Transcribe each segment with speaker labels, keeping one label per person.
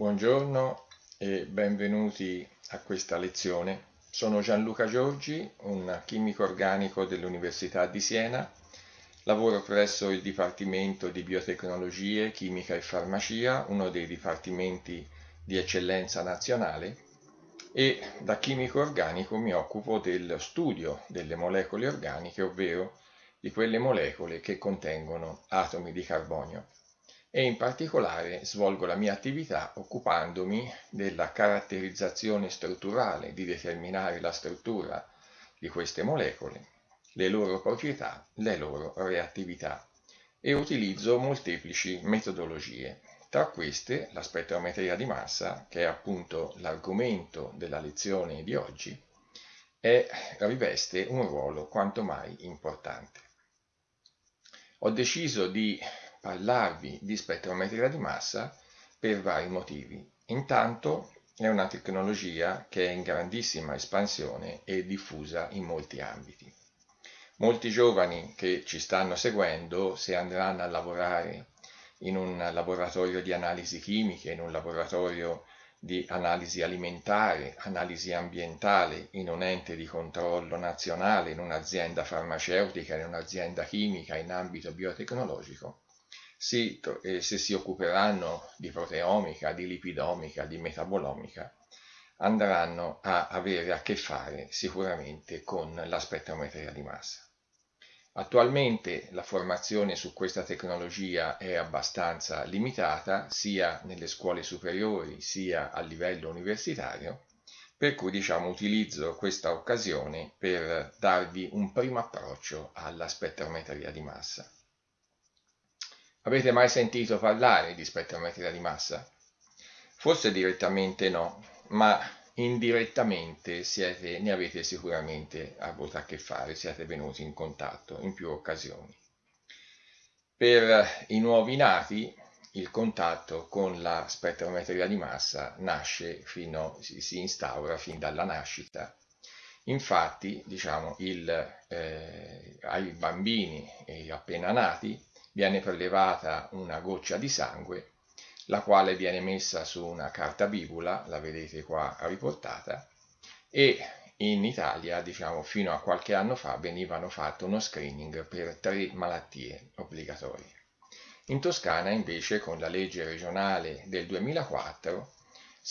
Speaker 1: Buongiorno e benvenuti a questa lezione. Sono Gianluca Giorgi, un chimico organico dell'Università di Siena. Lavoro presso il Dipartimento di Biotecnologie, Chimica e Farmacia, uno dei dipartimenti di eccellenza nazionale, e da chimico organico mi occupo del studio delle molecole organiche, ovvero di quelle molecole che contengono atomi di carbonio e in particolare svolgo la mia attività occupandomi della caratterizzazione strutturale, di determinare la struttura di queste molecole, le loro proprietà, le loro reattività e utilizzo molteplici metodologie. Tra queste la spettrometria di massa, che è appunto l'argomento della lezione di oggi, è, riveste un ruolo quanto mai importante. Ho deciso di parlarvi di spettrometria di massa per vari motivi. Intanto è una tecnologia che è in grandissima espansione e diffusa in molti ambiti. Molti giovani che ci stanno seguendo, se andranno a lavorare in un laboratorio di analisi chimiche, in un laboratorio di analisi alimentare, analisi ambientale in un ente di controllo nazionale, in un'azienda farmaceutica, in un'azienda chimica in ambito biotecnologico, si, se si occuperanno di proteomica, di lipidomica, di metabolomica, andranno a avere a che fare sicuramente con la spettrometria di massa. Attualmente la formazione su questa tecnologia è abbastanza limitata sia nelle scuole superiori sia a livello universitario, per cui diciamo utilizzo questa occasione per darvi un primo approccio alla spettrometria di massa. Avete mai sentito parlare di spettrometria di massa? Forse direttamente no, ma indirettamente siete, ne avete sicuramente avuto a che fare, siete venuti in contatto in più occasioni. Per i nuovi nati il contatto con la spettrometria di massa nasce fino, si, instaura fin dalla nascita. Infatti, diciamo, il, eh, ai bambini appena nati viene prelevata una goccia di sangue, la quale viene messa su una carta bibula, la vedete qua riportata, e in Italia, diciamo, fino a qualche anno fa venivano fatto uno screening per tre malattie obbligatorie. In Toscana, invece, con la legge regionale del 2004,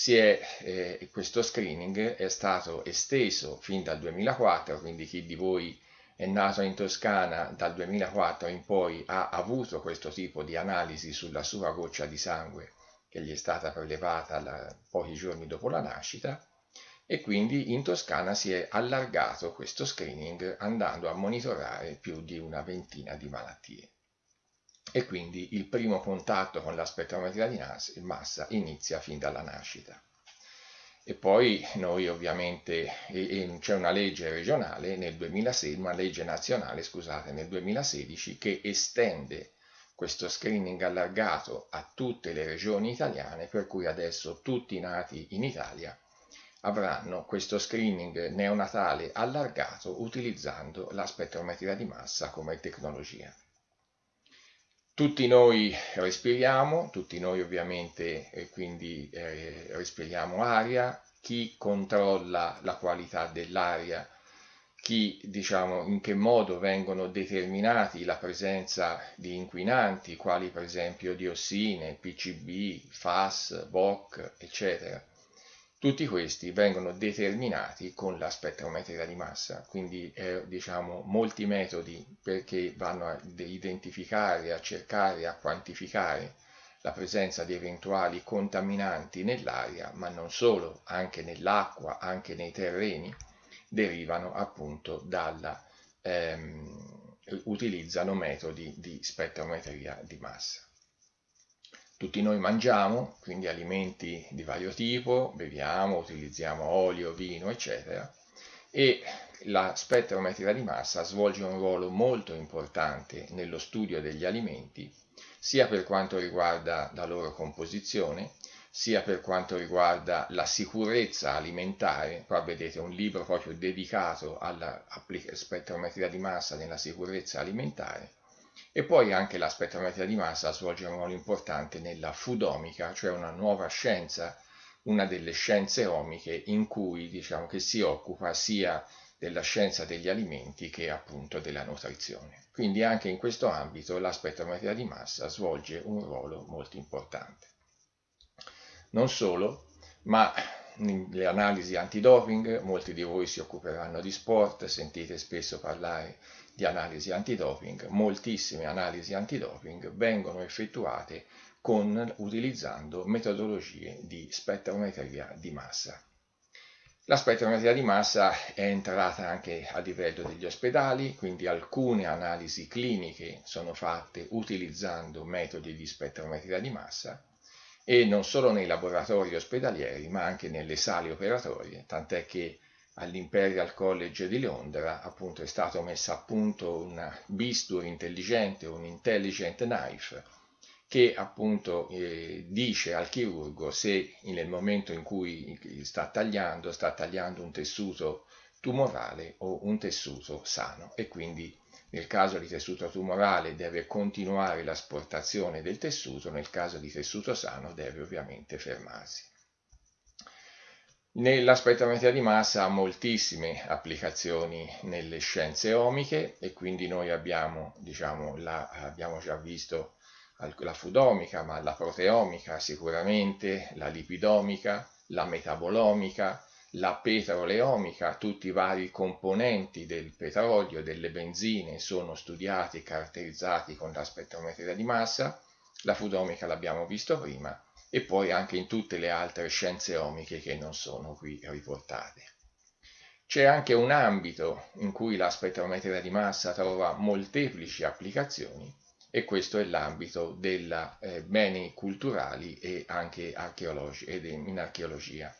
Speaker 1: è, eh, questo screening è stato esteso fin dal 2004, quindi chi di voi è nato in Toscana dal 2004 in poi ha avuto questo tipo di analisi sulla sua goccia di sangue che gli è stata prelevata la, pochi giorni dopo la nascita e quindi in Toscana si è allargato questo screening andando a monitorare più di una ventina di malattie. E quindi il primo contatto con la spettrometria di massa inizia fin dalla nascita. E poi noi ovviamente, c'è una legge regionale nel 2016, una legge nazionale, scusate, nel 2016 che estende questo screening allargato a tutte le regioni italiane, per cui adesso tutti i nati in Italia avranno questo screening neonatale allargato utilizzando la spettrometria di massa come tecnologia. Tutti noi respiriamo, tutti noi ovviamente eh, quindi eh, respiriamo aria, chi controlla la qualità dell'aria, chi diciamo in che modo vengono determinati la presenza di inquinanti quali per esempio diossine, PCB, FAS, VOC, eccetera. Tutti questi vengono determinati con la spettrometria di massa, quindi eh, diciamo molti metodi perché vanno a identificare, a cercare, a quantificare la presenza di eventuali contaminanti nell'aria, ma non solo, anche nell'acqua, anche nei terreni, derivano appunto dalla ehm, utilizzano metodi di spettrometria di massa. Tutti noi mangiamo, quindi alimenti di vario tipo, beviamo, utilizziamo olio, vino, eccetera, e la spettrometria di massa svolge un ruolo molto importante nello studio degli alimenti, sia per quanto riguarda la loro composizione, sia per quanto riguarda la sicurezza alimentare, qua vedete un libro proprio dedicato alla spettrometria di massa nella sicurezza alimentare, E poi anche la spettrometria di massa svolge un ruolo importante nella foodomica, cioè una nuova scienza, una delle scienze omiche in cui diciamo che si occupa sia della scienza degli alimenti che appunto della nutrizione. Quindi anche in questo ambito la spettrometria di massa svolge un ruolo molto importante. Non solo, ma le analisi antidoping, molti di voi si occuperanno di sport, sentite spesso parlare di analisi antidoping, moltissime analisi antidoping vengono effettuate con, utilizzando metodologie di spettrometria di massa. La spettrometria di massa è entrata anche a livello degli ospedali, quindi alcune analisi cliniche sono fatte utilizzando metodi di spettrometria di massa e non solo nei laboratori ospedalieri ma anche nelle sale operatorie, tant'è che all'Imperial College di Londra appunto è stato messo a punto un bisturi intelligente, un intelligent knife, che appunto eh, dice al chirurgo se nel momento in cui sta tagliando, sta tagliando un tessuto tumorale o un tessuto sano. E quindi nel caso di tessuto tumorale deve continuare l'asportazione del tessuto, nel caso di tessuto sano deve ovviamente fermarsi. La spettrometria di massa ha moltissime applicazioni nelle scienze omiche e quindi noi abbiamo, diciamo, la, abbiamo già visto la foodomica, ma la proteomica sicuramente, la lipidomica, la metabolomica, la petroleomica, tutti i vari componenti del petrolio delle benzine sono studiati e caratterizzati con la spettrometria di massa, la foodomica l'abbiamo visto prima, e poi anche in tutte le altre scienze omiche che non sono qui riportate. C'è anche un ambito in cui la spettrometria di massa trova molteplici applicazioni, e questo è l'ambito dei eh, beni culturali e anche archeologi, ed in archeologia.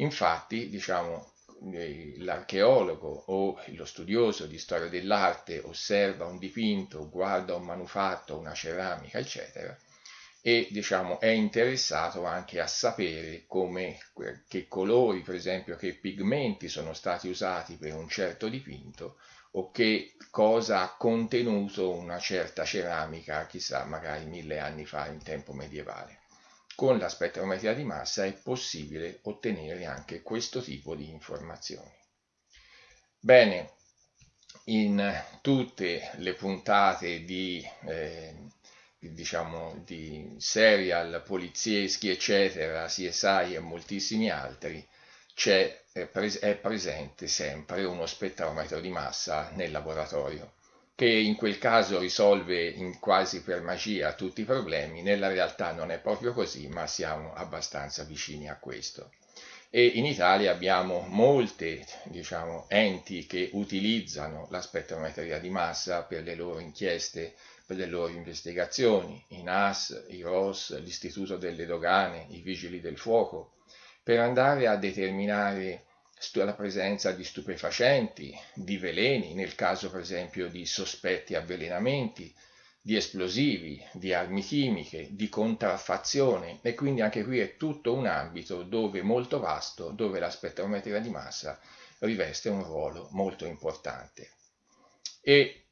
Speaker 1: Infatti, diciamo, eh, l'archeologo o lo studioso di storia dell'arte osserva un dipinto, guarda un manufatto, una ceramica, eccetera, e diciamo, è interessato anche a sapere come, che colori, per esempio, che pigmenti sono stati usati per un certo dipinto o che cosa ha contenuto una certa ceramica, chissà, magari mille anni fa in tempo medievale. Con la spettrometria di massa è possibile ottenere anche questo tipo di informazioni. Bene, in tutte le puntate di, eh, diciamo, di serial polizieschi, eccetera, CSI e moltissimi altri, c'è, è presente sempre uno spettrometro di massa nel laboratorio, che in quel caso risolve quasi per magia tutti i problemi, nella realtà non è proprio così, ma siamo abbastanza vicini a questo. E in Italia abbiamo molte diciamo, enti che utilizzano la spettrometria di massa per le loro inchieste, per le loro investigazioni, i NAS, i ROS, l'Istituto delle Dogane, i Vigili del Fuoco, per andare a determinare la presenza di stupefacenti, di veleni, nel caso per esempio di sospetti avvelenamenti, di esplosivi, di armi chimiche, di contraffazione e quindi anche qui è tutto un ambito dove molto vasto, dove la spettrometria di massa riveste un ruolo molto importante. E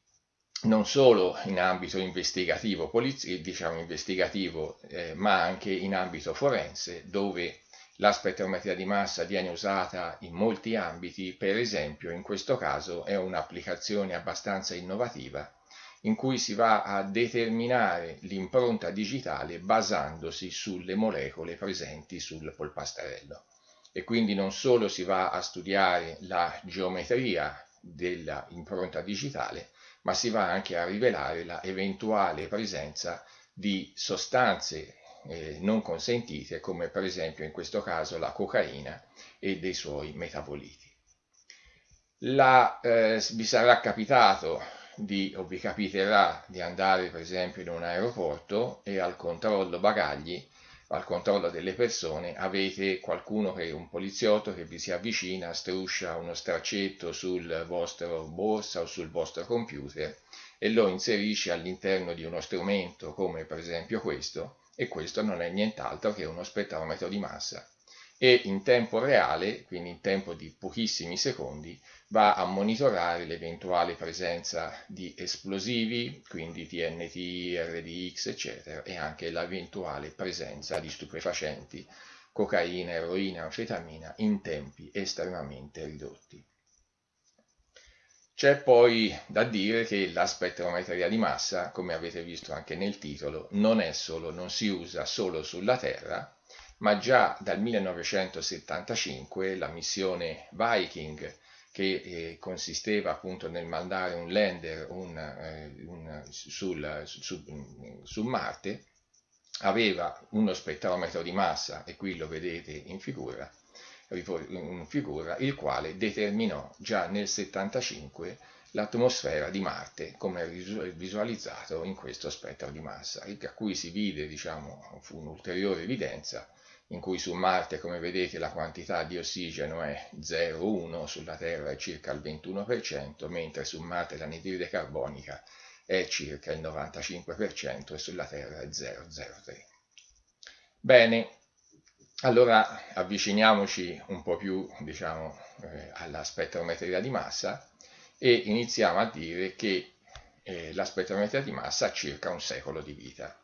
Speaker 1: non solo in ambito investigativo, diciamo investigativo, eh, ma anche in ambito forense, dove la spettrometria di massa viene usata in molti ambiti, per esempio in questo caso è un'applicazione abbastanza innovativa in cui si va a determinare l'impronta digitale basandosi sulle molecole presenti sul polpastrello. E quindi non solo si va a studiare la geometria dell'impronta digitale, ma si va anche a rivelare la eventuale presenza di sostanze eh, non consentite, come per esempio in questo caso la cocaina e dei suoi metaboliti. La, eh, vi sarà capitato di, o vi capiterà di andare per esempio in un aeroporto e al controllo bagagli al controllo delle persone avete qualcuno che è un poliziotto che vi si avvicina, struscia uno straccetto sul vostro borsa o sul vostro computer e lo inserisce all'interno di uno strumento come per esempio questo e questo non è nient'altro che uno spettrometro di massa. e in tempo reale, quindi in tempo di pochissimi secondi, va a monitorare l'eventuale presenza di esplosivi, quindi TNT, RDX, eccetera, e anche l'eventuale presenza di stupefacenti, cocaina, eroina, anfetamina in tempi estremamente ridotti. C'è poi da dire che la spettrometria di massa, come avete visto anche nel titolo, non, solo, non si usa solo sulla Terra, ma già dal 1975 la missione Viking, che eh, consisteva appunto nel mandare un lander un, eh, un, sul, su, su Marte, aveva uno spettrometro di massa, e qui lo vedete in figura, figura, il quale determinò già nel 75 l'atmosfera di Marte come visualizzato in questo spettro di massa, a cui si vide, diciamo, fu un'ulteriore evidenza in cui su Marte, come vedete, la quantità di ossigeno è 0,1, sulla Terra è circa il 21%, mentre su Marte l'anidride carbonica è circa il 95% e sulla Terra è 0,03. Bene, allora avviciniamoci un po' più diciamo, eh, alla spettrometria di massa e iniziamo a dire che eh, la spettrometria di massa ha circa un secolo di vita.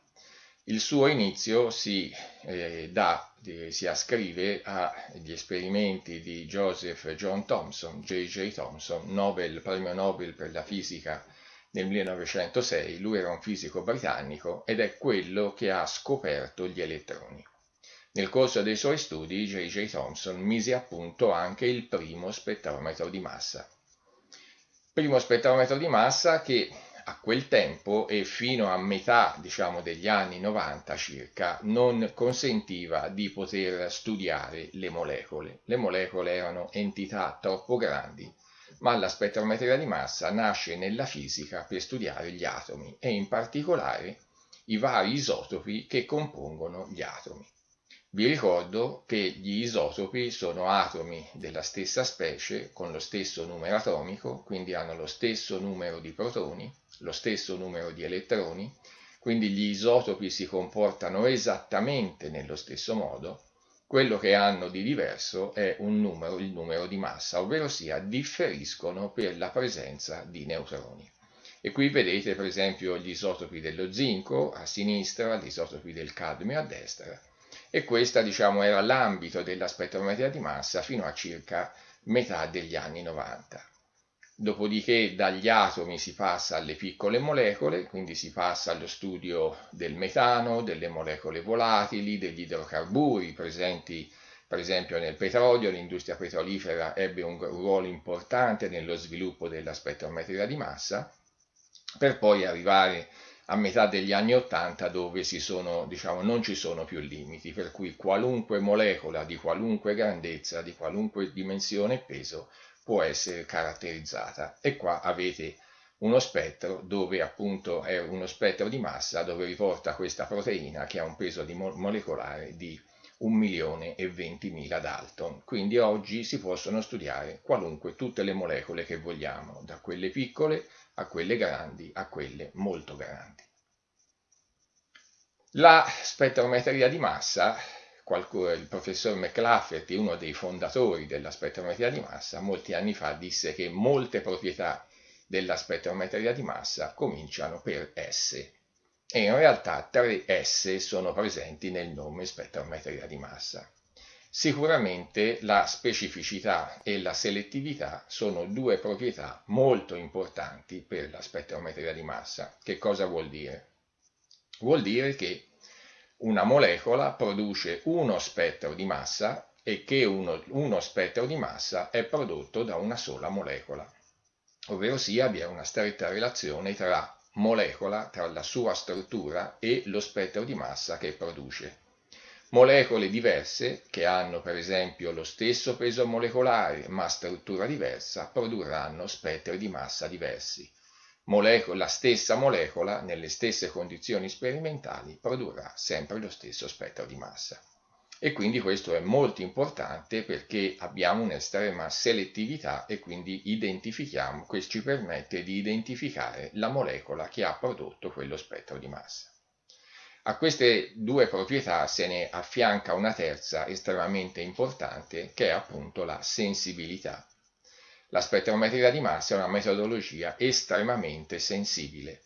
Speaker 1: Il suo inizio si, eh, dà, si ascrive agli esperimenti di Joseph John Thomson, J.J. Thomson, Nobel, premio Nobel per la fisica nel 1906. Lui era un fisico britannico ed è quello che ha scoperto gli elettroni. Nel corso dei suoi studi J.J. Thomson mise a punto anche il primo spettrometro di massa. Primo spettrometro di massa che a quel tempo e fino a metà diciamo, degli anni 90 circa non consentiva di poter studiare le molecole. Le molecole erano entità troppo grandi, ma la spettrometria di massa nasce nella fisica per studiare gli atomi e in particolare i vari isotopi che compongono gli atomi. Vi ricordo che gli isotopi sono atomi della stessa specie con lo stesso numero atomico, quindi hanno lo stesso numero di protoni, lo stesso numero di elettroni, quindi gli isotopi si comportano esattamente nello stesso modo, quello che hanno di diverso è un numero, il numero di massa, ovvero sia differiscono per la presenza di neutroni. E qui vedete per esempio gli isotopi dello zinco a sinistra, gli isotopi del cadmio a destra, e questo diciamo, era l'ambito della spettrometria di massa fino a circa metà degli anni 90. Dopodiché dagli atomi si passa alle piccole molecole, quindi si passa allo studio del metano, delle molecole volatili, degli idrocarburi presenti per esempio nel petrolio, l'industria petrolifera ebbe un ruolo importante nello sviluppo della spettrometria di massa, per poi arrivare a metà degli anni 80 dove sono, diciamo, non ci sono più limiti, per cui qualunque molecola di qualunque grandezza, di qualunque dimensione e peso può essere caratterizzata. E qua avete uno spettro dove appunto è uno spettro di massa dove riporta questa proteina che ha un peso di mo molecolare di 1 milione e 20.000 Dalton. Quindi oggi si possono studiare qualunque, tutte le molecole che vogliamo, da quelle piccole a quelle grandi, a quelle molto grandi. La spettrometria di massa, il professor McLafferty, uno dei fondatori della spettrometria di massa, molti anni fa disse che molte proprietà della spettrometria di massa cominciano per S e in realtà tre S sono presenti nel nome spettrometria di massa. Sicuramente la specificità e la selettività sono due proprietà molto importanti per la spettrometria di massa. Che cosa vuol dire? Vuol dire che una molecola produce uno spettro di massa e che uno, uno spettro di massa è prodotto da una sola molecola. Ovvero sia vi è una stretta relazione tra molecola, tra la sua struttura e lo spettro di massa che produce. Molecole diverse, che hanno per esempio lo stesso peso molecolare ma struttura diversa, produrranno spettri di massa diversi. Molecola, la stessa molecola, nelle stesse condizioni sperimentali, produrrà sempre lo stesso spettro di massa. E quindi questo è molto importante perché abbiamo un'estrema selettività e quindi identifichiamo, questo ci permette di identificare la molecola che ha prodotto quello spettro di massa. A queste due proprietà se ne affianca una terza estremamente importante che è appunto la sensibilità. La spettrometria di massa è una metodologia estremamente sensibile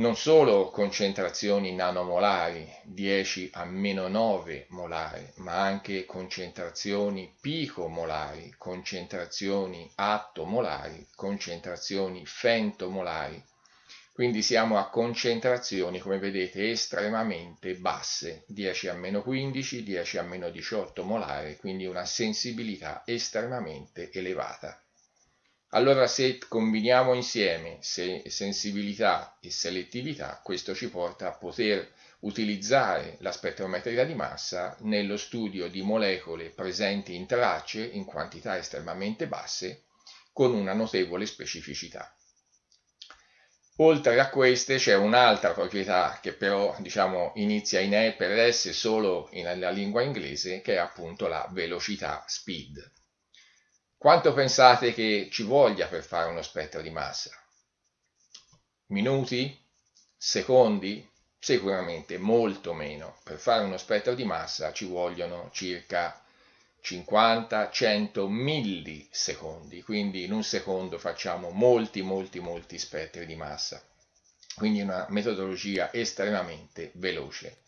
Speaker 1: non solo concentrazioni nanomolari 10 a meno 9 molare, ma anche concentrazioni picomolari, concentrazioni attomolari, concentrazioni femtomolari. Quindi siamo a concentrazioni, come vedete, estremamente basse, 10 a meno 15, 10 a meno 18 molare, quindi una sensibilità estremamente elevata. Allora se combiniamo insieme sensibilità e selettività, questo ci porta a poter utilizzare la spettrometria di massa nello studio di molecole presenti in tracce in quantità estremamente basse con una notevole specificità. Oltre a queste c'è un'altra proprietà che però diciamo, inizia in E per S solo nella lingua inglese che è appunto la velocità speed. Quanto pensate che ci voglia per fare uno spettro di massa? Minuti? Secondi? Sicuramente molto meno. Per fare uno spettro di massa ci vogliono circa 50-100 millisecondi, quindi in un secondo facciamo molti, molti, molti spettri di massa. Quindi una metodologia estremamente veloce.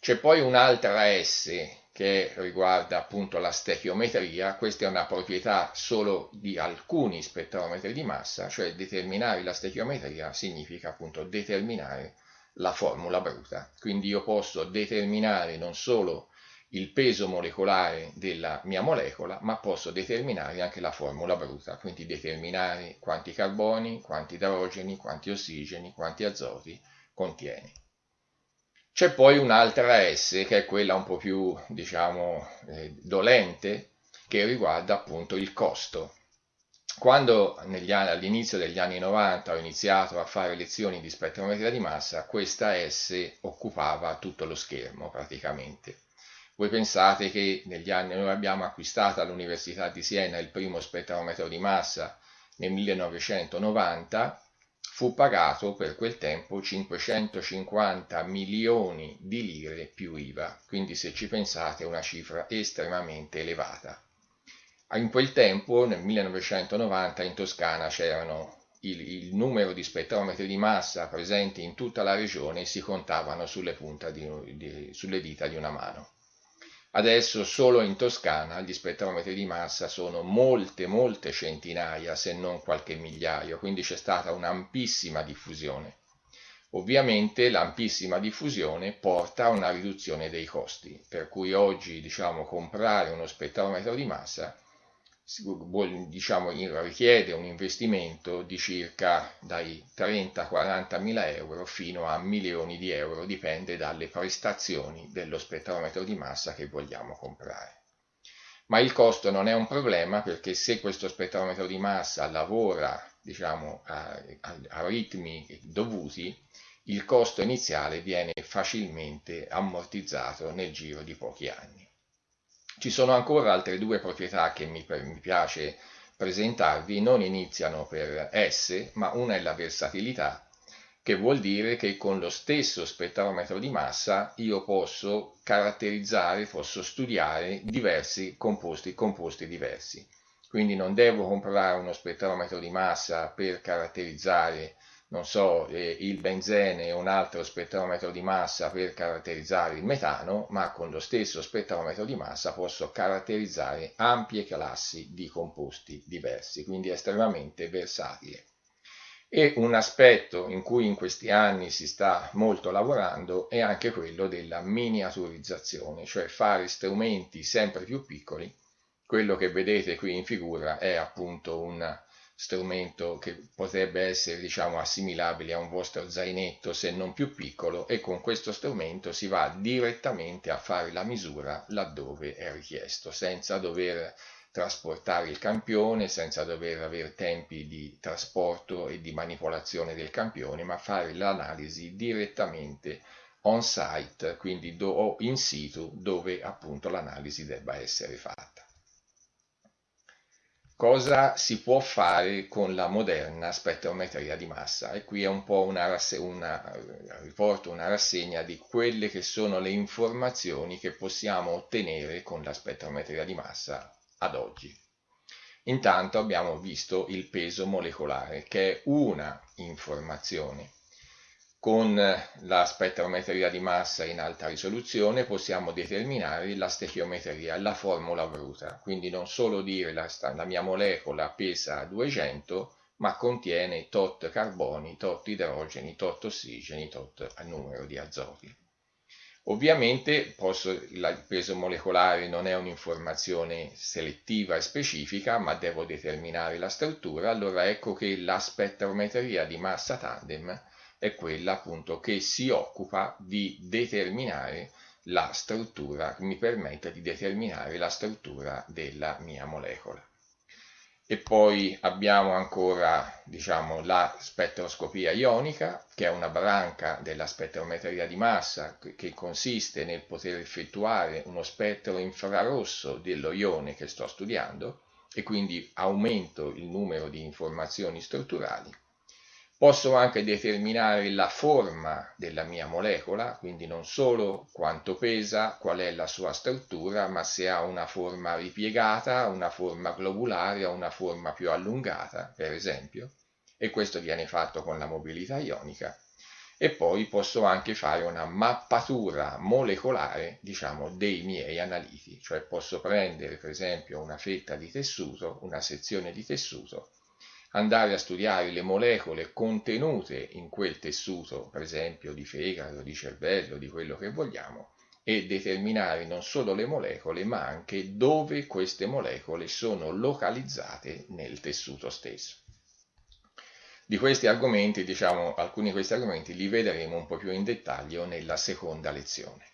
Speaker 1: C'è poi un'altra S che riguarda appunto la stechiometria, questa è una proprietà solo di alcuni spettrometri di massa, cioè determinare la stechiometria significa appunto determinare la formula bruta. Quindi io posso determinare non solo il peso molecolare della mia molecola, ma posso determinare anche la formula bruta, quindi determinare quanti carboni, quanti idrogeni, quanti ossigeni, quanti azoti contiene. C'è poi un'altra S che è quella un po' più, diciamo, eh, dolente, che riguarda appunto il costo. Quando all'inizio degli anni 90 ho iniziato a fare lezioni di spettrometria di massa, questa S occupava tutto lo schermo praticamente. Voi pensate che negli anni noi abbiamo acquistato all'Università di Siena il primo spettrometro di massa nel 1990 fu pagato per quel tempo 550 milioni di lire più IVA, quindi se ci pensate è una cifra estremamente elevata. In quel tempo, nel 1990, in Toscana c'erano il, il, numero di spettrometri di massa presenti in tutta la regione si contavano sulle, di, di, sulle dita di una mano. Adesso solo in Toscana gli spettrometri di massa sono molte, molte centinaia, se non qualche migliaio, quindi c'è stata un'ampissima diffusione. Ovviamente l'ampissima diffusione porta a una riduzione dei costi, per cui oggi diciamo, comprare uno spettrometro di massa diciamo, richiede un investimento di circa dai 30-40 mila euro fino a milioni di euro, dipende dalle prestazioni dello spettrometro di massa che vogliamo comprare. Ma il costo non è un problema perché se questo spettrometro di massa lavora diciamo, a, a, a ritmi dovuti, il costo iniziale viene facilmente ammortizzato nel giro di pochi anni. Ci sono ancora altre due proprietà che mi, mi piace presentarvi, non iniziano per S, ma una è la versatilità, che vuol dire che con lo stesso spettrometro di massa io posso caratterizzare, posso studiare diversi composti, composti diversi. Quindi non devo comprare uno spettrometro di massa per caratterizzare non so, eh, il benzene e un altro spettrometro di massa per caratterizzare il metano, ma con lo stesso spettrometro di massa posso caratterizzare ampie classi di composti diversi, quindi è estremamente versatile. E un aspetto in cui in questi anni si sta molto lavorando è anche quello della miniaturizzazione, cioè fare strumenti sempre più piccoli. Quello che vedete qui in figura è appunto un strumento che potrebbe essere diciamo assimilabile a un vostro zainetto se non più piccolo e con questo strumento si va direttamente a fare la misura laddove è richiesto senza dover trasportare il campione senza dover avere tempi di trasporto e di manipolazione del campione ma fare l'analisi direttamente on site quindi o in situ dove appunto l'analisi debba essere fatta cosa si può fare con la moderna spettrometria di massa e qui è un po' una, una, riporto una rassegna di quelle che sono le informazioni che possiamo ottenere con la spettrometria di massa ad oggi. Intanto abbiamo visto il peso molecolare che è una informazione con la spettrometria di massa in alta risoluzione possiamo determinare la stechiometria, la formula bruta, quindi non solo dire la, la mia molecola pesa 200, ma contiene tot carboni, tot idrogeni, tot ossigeni, tot numero di azoti. Ovviamente posso, il peso molecolare non è un'informazione selettiva e specifica, ma devo determinare la struttura, allora ecco che la spettrometria di massa tandem è quella appunto che si occupa di determinare la struttura, mi permette di determinare la struttura della mia molecola. E poi abbiamo ancora diciamo, la spettroscopia ionica, che è una branca della spettrometria di massa che consiste nel poter effettuare uno spettro infrarosso dello ione che sto studiando e quindi aumento il numero di informazioni strutturali. Posso anche determinare la forma della mia molecola, quindi non solo quanto pesa, qual è la sua struttura, ma se ha una forma ripiegata, una forma globulare o una forma più allungata, per esempio. E questo viene fatto con la mobilità ionica. E poi posso anche fare una mappatura molecolare, diciamo, dei miei analiti. Cioè posso prendere, per esempio, una fetta di tessuto, una sezione di tessuto, andare a studiare le molecole contenute in quel tessuto, per esempio di fegato, di cervello, di quello che vogliamo, e determinare non solo le molecole, ma anche dove queste molecole sono localizzate nel tessuto stesso. Di questi argomenti, diciamo, alcuni di questi argomenti li vedremo un po' più in dettaglio nella seconda lezione.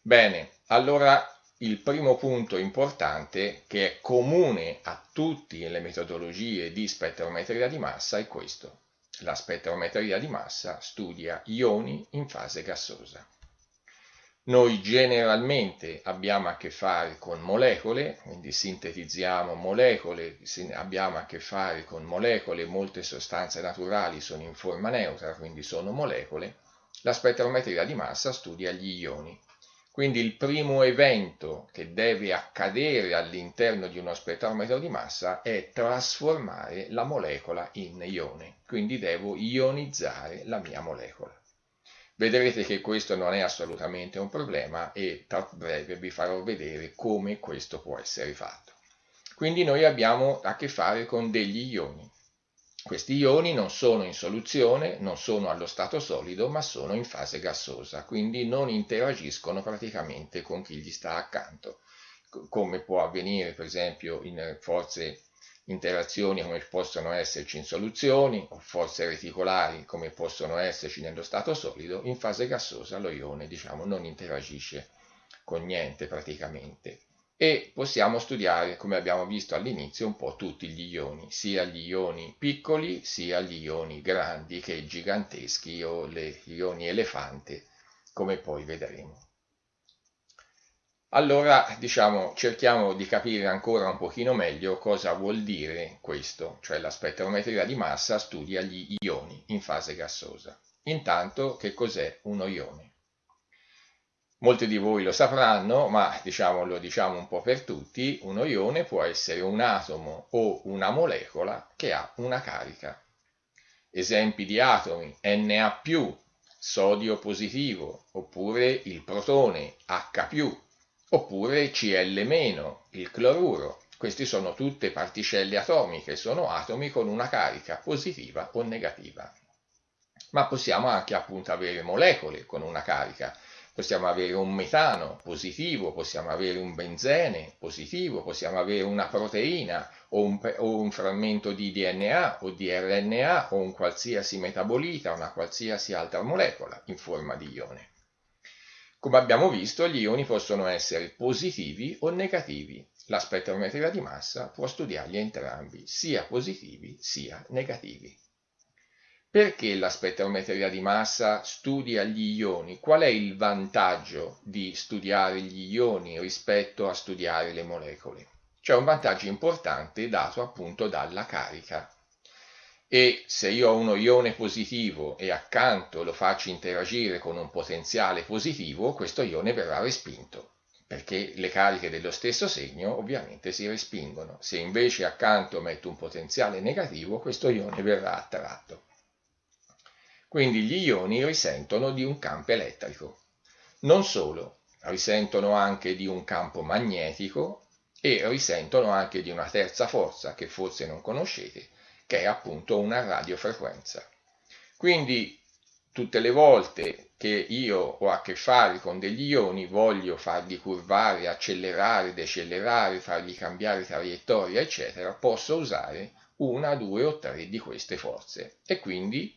Speaker 1: Bene, allora il primo punto importante che è comune a tutte le metodologie di spettrometria di massa è questo. La spettrometria di massa studia ioni in fase gassosa. Noi generalmente abbiamo a che fare con molecole, quindi sintetizziamo molecole, abbiamo a che fare con molecole, molte sostanze naturali sono in forma neutra, quindi sono molecole. La spettrometria di massa studia gli ioni quindi il primo evento che deve accadere all'interno di uno spettrometro di massa è trasformare la molecola in ione, quindi devo ionizzare la mia molecola. Vedrete che questo non è assolutamente un problema e tra breve vi farò vedere come questo può essere fatto. Quindi noi abbiamo a che fare con degli ioni. Questi ioni non sono in soluzione, non sono allo stato solido, ma sono in fase gassosa, quindi non interagiscono praticamente con chi gli sta accanto, come può avvenire per esempio in forze interazioni come possono esserci in soluzioni o forze reticolari come possono esserci nello stato solido, in fase gassosa lo ione diciamo, non interagisce con niente praticamente e possiamo studiare, come abbiamo visto all'inizio, un po' tutti gli ioni, sia gli ioni piccoli, sia gli ioni grandi che giganteschi o gli ioni elefante, come poi vedremo. Allora, diciamo, cerchiamo di capire ancora un pochino meglio cosa vuol dire questo, cioè la spettrometria di massa studia gli ioni in fase gassosa. Intanto, che cos'è uno ione? Molti di voi lo sapranno, ma diciamo, lo diciamo un po' per tutti, uno ione può essere un atomo o una molecola che ha una carica. Esempi di atomi Na+, sodio positivo, oppure il protone H+, oppure Cl-, il cloruro. Queste sono tutte particelle atomiche, sono atomi con una carica positiva o negativa. Ma possiamo anche appunto avere molecole con una carica possiamo avere un metano positivo, possiamo avere un benzene positivo, possiamo avere una proteina o un, o un, frammento di DNA o di RNA o un qualsiasi metabolita, una qualsiasi altra molecola in forma di ione. Come abbiamo visto, gli ioni possono essere positivi o negativi. La spettrometria di massa può studiarli entrambi, sia positivi sia negativi. Perché la spettrometria di massa studia gli ioni? Qual è il vantaggio di studiare gli ioni rispetto a studiare le molecole? C'è un vantaggio importante dato appunto dalla carica. E se io ho uno ione positivo e accanto lo faccio interagire con un potenziale positivo, questo ione verrà respinto perché le cariche dello stesso segno ovviamente si respingono. Se invece accanto metto un potenziale negativo, questo ione verrà attratto. Quindi gli ioni risentono di un campo elettrico. Non solo, risentono anche di un campo magnetico e risentono anche di una terza forza che forse non conoscete, che è appunto una radiofrequenza. Quindi tutte le volte che io ho a che fare con degli ioni, voglio farli curvare, accelerare, decelerare, fargli cambiare traiettoria, eccetera, posso usare una, due o tre di queste forze. E quindi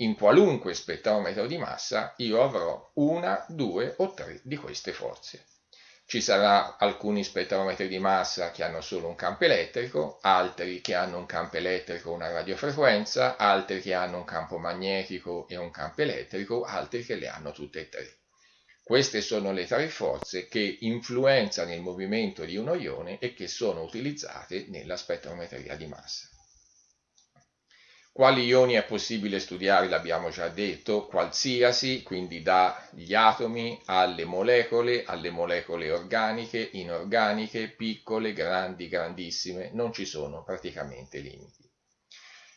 Speaker 1: in qualunque spettrometro di massa io avrò una, due o tre di queste forze. Ci saranno alcuni spettrometri di massa che hanno solo un campo elettrico, altri che hanno un campo elettrico e una radiofrequenza, altri che hanno un campo magnetico e un campo elettrico, altri che le hanno tutte e tre. Queste sono le tre forze che influenzano il movimento di uno ione e che sono utilizzate nella spettrometria di massa. Quali ioni è possibile studiare? L'abbiamo già detto, qualsiasi, quindi dagli atomi alle molecole, alle molecole organiche, inorganiche, piccole, grandi, grandissime, non ci sono praticamente limiti.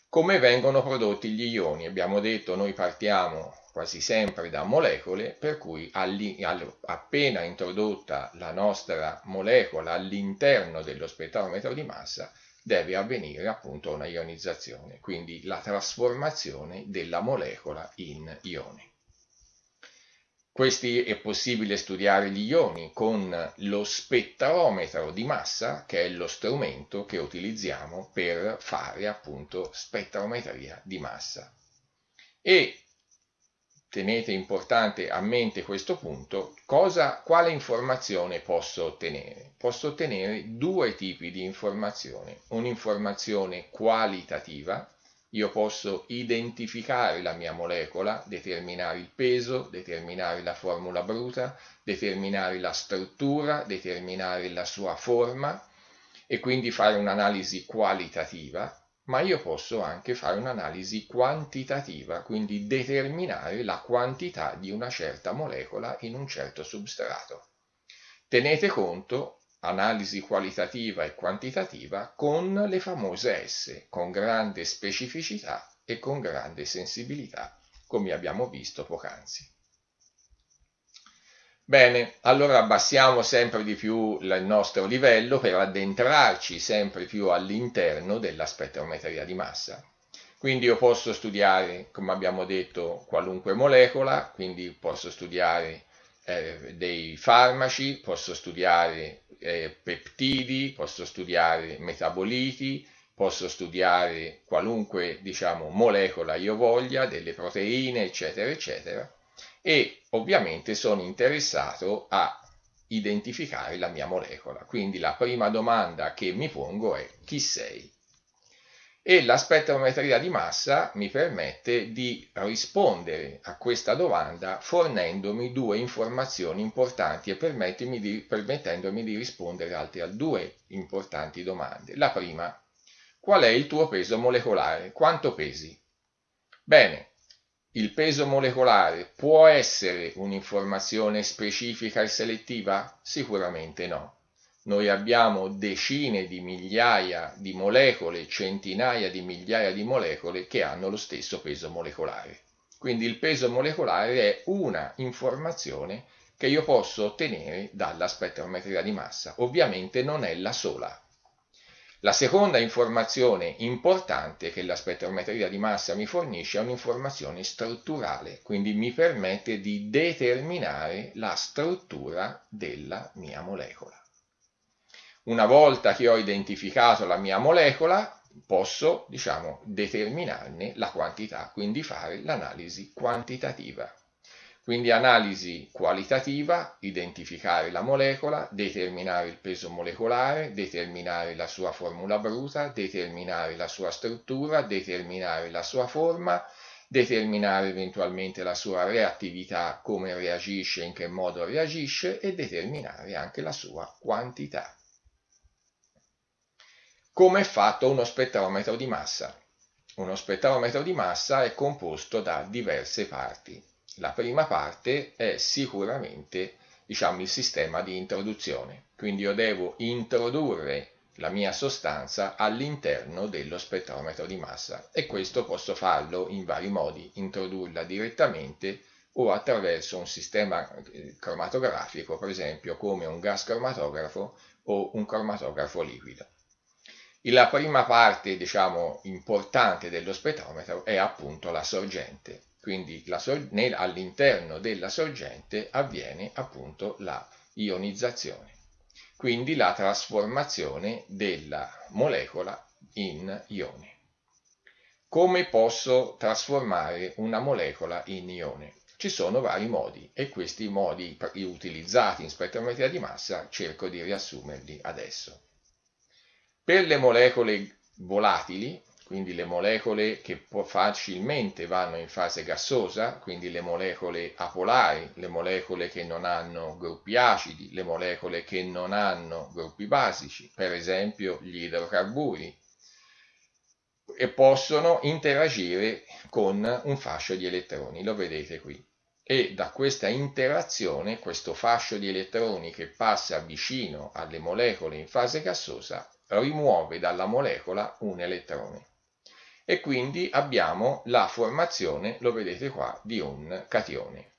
Speaker 1: Come vengono prodotti gli ioni? Abbiamo detto noi partiamo quasi sempre da molecole, per cui appena introdotta la nostra molecola all'interno dello spettrometro di massa, deve avvenire appunto una ionizzazione, quindi la trasformazione della molecola in ioni. Questi è possibile studiare gli ioni con lo spettrometro di massa, che è lo strumento che utilizziamo per fare appunto spettrometria di massa. E tenete importante a mente questo punto, cosa, quale informazione posso ottenere? Posso ottenere due tipi di informazione, un'informazione qualitativa, io posso identificare la mia molecola, determinare il peso, determinare la formula bruta, determinare la struttura, determinare la sua forma e quindi fare un'analisi qualitativa ma io posso anche fare un'analisi quantitativa, quindi determinare la quantità di una certa molecola in un certo substrato. Tenete conto, analisi qualitativa e quantitativa, con le famose S, con grande specificità e con grande sensibilità, come abbiamo visto poc'anzi. Bene, allora abbassiamo sempre di più il nostro livello per addentrarci sempre più all'interno della spettrometria di massa. Quindi io posso studiare, come abbiamo detto, qualunque molecola, quindi posso studiare eh, dei farmaci, posso studiare eh, peptidi, posso studiare metaboliti, posso studiare qualunque diciamo, molecola io voglia, delle proteine, eccetera, eccetera e ovviamente sono interessato a identificare la mia molecola. Quindi la prima domanda che mi pongo è chi sei? E la spettrometria di massa mi permette di rispondere a questa domanda fornendomi due informazioni importanti e di, permettendomi di rispondere altre a due importanti domande. La prima, qual è il tuo peso molecolare? Quanto pesi? Bene, il peso molecolare può essere un'informazione specifica e selettiva? Sicuramente no. Noi abbiamo decine di migliaia di molecole, centinaia di migliaia di molecole che hanno lo stesso peso molecolare. Quindi il peso molecolare è una informazione che io posso ottenere dalla spettrometria di massa. Ovviamente non è la sola. La seconda informazione importante che la spettrometria di massa mi fornisce è un'informazione strutturale, quindi mi permette di determinare la struttura della mia molecola. Una volta che ho identificato la mia molecola, posso, diciamo, determinarne la quantità, quindi fare l'analisi quantitativa. Quindi analisi qualitativa, identificare la molecola, determinare il peso molecolare, determinare la sua formula bruta, determinare la sua struttura, determinare la sua forma, determinare eventualmente la sua reattività, come reagisce, in che modo reagisce e determinare anche la sua quantità. come è fatto uno spettrometro di massa. Uno spettrometro di massa è composto da diverse parti. La prima parte è sicuramente diciamo, il sistema di introduzione, quindi io devo introdurre la mia sostanza all'interno dello spettrometro di massa e questo posso farlo in vari modi, introdurla direttamente o attraverso un sistema eh, cromatografico, per esempio come un gas cromatografo o un cromatografo liquido. La prima parte, diciamo, importante dello spettrometro è appunto la sorgente, quindi all'interno della sorgente avviene appunto la ionizzazione, quindi la trasformazione della molecola in ione. Come posso trasformare una molecola in ione? Ci sono vari modi e questi modi utilizzati in spettrometria di massa cerco di riassumerli adesso. Per le molecole volatili, quindi le molecole che facilmente vanno in fase gassosa, quindi le molecole apolari, le molecole che non hanno gruppi acidi, le molecole che non hanno gruppi basici, per esempio gli idrocarburi, e possono interagire con un fascio di elettroni, lo vedete qui. E da questa interazione questo fascio di elettroni che passa vicino alle molecole in fase gassosa rimuove dalla molecola un elettrone e quindi abbiamo la formazione, lo vedete qua, di un catione.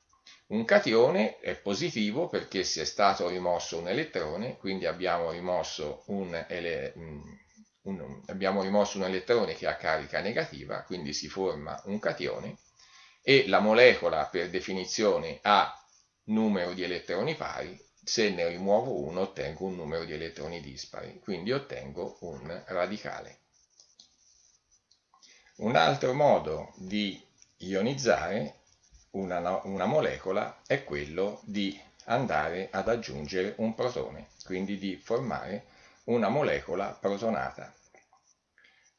Speaker 1: Un catione è positivo perché si è stato rimosso un elettrone, quindi abbiamo rimosso un, ele, un, abbiamo rimosso un elettrone che ha carica negativa, quindi si forma un catione e la molecola per definizione ha numero di elettroni pari, se ne rimuovo uno ottengo un numero di elettroni dispari, quindi ottengo un radicale. Un altro modo di ionizzare una, una molecola è quello di andare ad aggiungere un protone, quindi di formare una molecola protonata.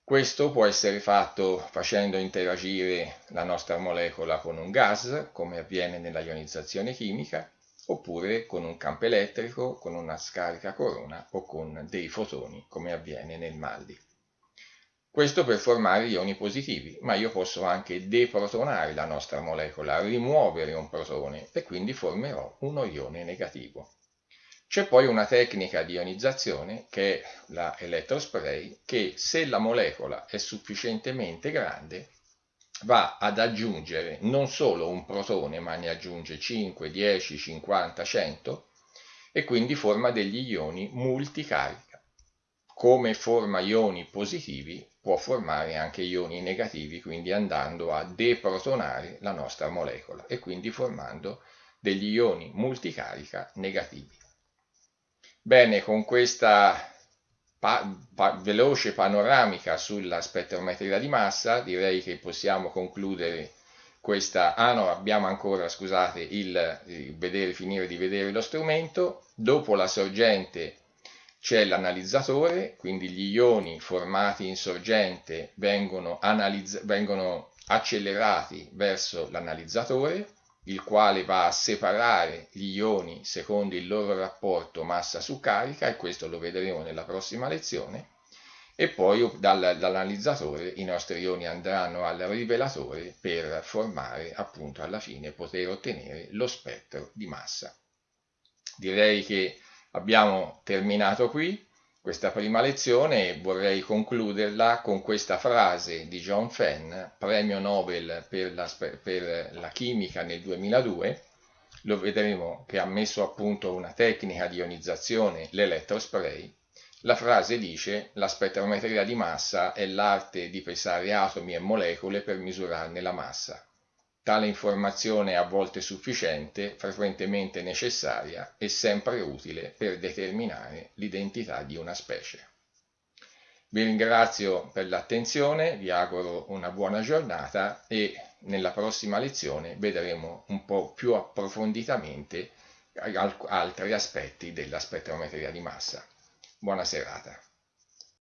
Speaker 1: Questo può essere fatto facendo interagire la nostra molecola con un gas, come avviene nella ionizzazione chimica, oppure con un campo elettrico, con una scarica corona o con dei fotoni, come avviene nel MALDI. Questo per formare ioni positivi, ma io posso anche deprotonare la nostra molecola, rimuovere un protone e quindi formerò uno ione negativo. C'è poi una tecnica di ionizzazione che è la elettrospray che se la molecola è sufficientemente grande va ad aggiungere non solo un protone ma ne aggiunge 5, 10, 50, 100 e quindi forma degli ioni multicarica. Come forma ioni positivi può formare anche ioni negativi quindi andando a deprotonare la nostra molecola e quindi formando degli ioni multicarica negativi. Bene, con questa pa pa veloce panoramica sulla spettrometria di massa direi che possiamo concludere questa... Ah no, abbiamo ancora, scusate, il, il vedere, finire di vedere lo strumento. Dopo la sorgente c'è l'analizzatore, quindi gli ioni formati in sorgente vengono, vengono accelerati verso l'analizzatore il quale va a separare gli ioni secondo il loro rapporto massa su carica e questo lo vedremo nella prossima lezione e poi dal, dall'analizzatore i nostri ioni andranno al rivelatore per formare appunto alla fine poter ottenere lo spettro di massa. Direi che abbiamo terminato qui questa prima lezione vorrei concluderla con questa frase di John Fenn, premio Nobel per la, per la chimica nel 2002, lo vedremo che ha messo a punto una tecnica di ionizzazione, l'elettrospray. La frase dice la spettrometria di massa è l'arte di pesare atomi e molecole per misurarne la massa. Tale informazione è a volte sufficiente, frequentemente necessaria e sempre utile per determinare l'identità di una specie. Vi ringrazio per l'attenzione, vi auguro una buona giornata e nella prossima lezione vedremo un po' più approfonditamente altri aspetti della spettrometria di massa. Buona serata.